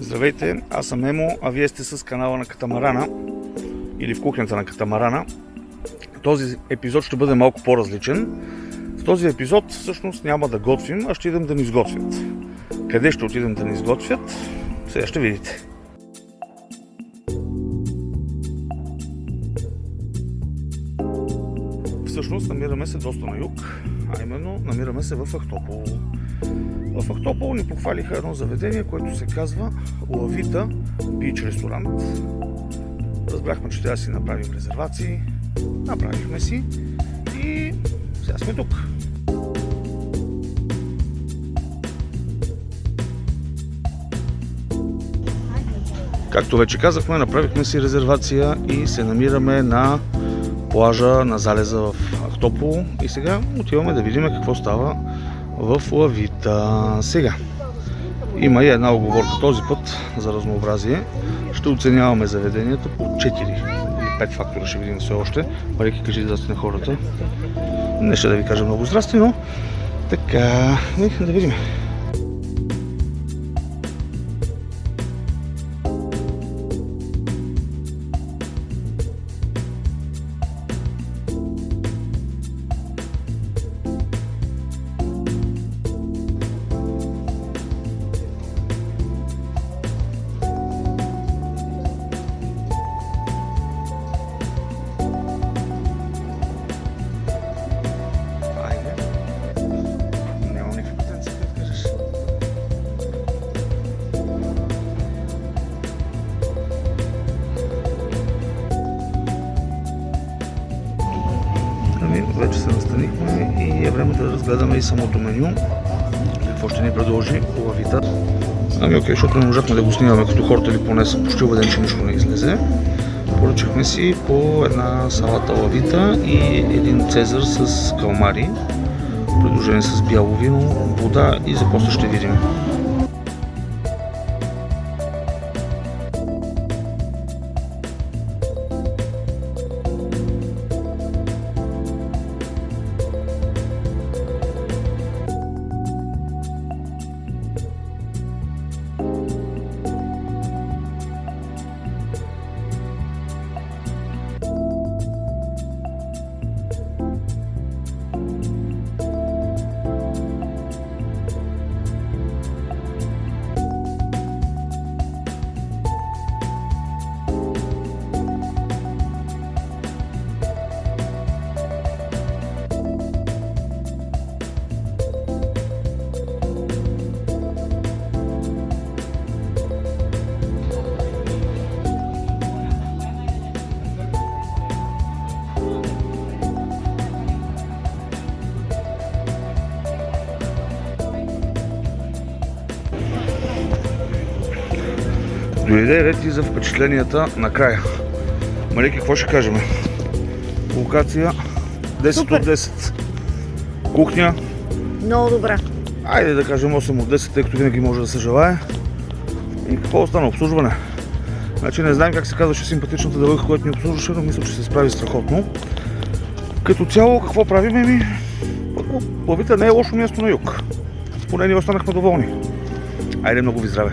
Здравейте, аз съм Емо, а вие сте с канала на Катамарана или в кухнята на Катамарана. Този епизод ще бъде малко по-различен. В този епизод всъщност няма да готвим, а ще идем да ни изготвят. Къде ще отидем да ни изготвят? Сега ще видите. Всъщност намираме се доста на юг, а именно намираме се в Ахтопол. В Ахтопол ни похвалиха едно заведение, което се казва Лавита Бич ресторант. Разбрахме, че трябва да си направим резервации. Направихме си и сега сме тук. Както вече казахме, направихме си резервация и се намираме на плажа на залеза в Ахтопол. И сега отиваме да видим какво става в лавита. Сега, има и една оговорка този път за разнообразие. Ще оценяваме заведенията по 4 или 5 фактора, ще видим все още. Парики, кажи здрасти на хората. Не ще да ви кажа много здрасти, но така, да видим. Вече се настанихме и е време да разгледаме и самото меню. Какво ще ни предложи лавита. Ами окей, защото не можахме да го снимаме като хората или поне съм почти убеден, че нищо не излезе. Поръчахме си по една салата лавита и един цезар с калмари, придружени с бяло вино, вода и за после ще видим. Дойде ред и за впечатленията накрая. Марики, какво ще кажем? Локация 10 Супер. от 10. Кухня, Много добра. айде да кажем 8 от 10, тъй като винаги може да се желае. И какво остана? Обслужване. Значи не знаем как се казваше симпатичната девойка, която ни обслужваше, но мисля, че се справи страхотно. Като цяло, какво правим? Еми, първо, лавита не е лошо място на юг. Поне ние останахме доволни. Айде, много ви здраве!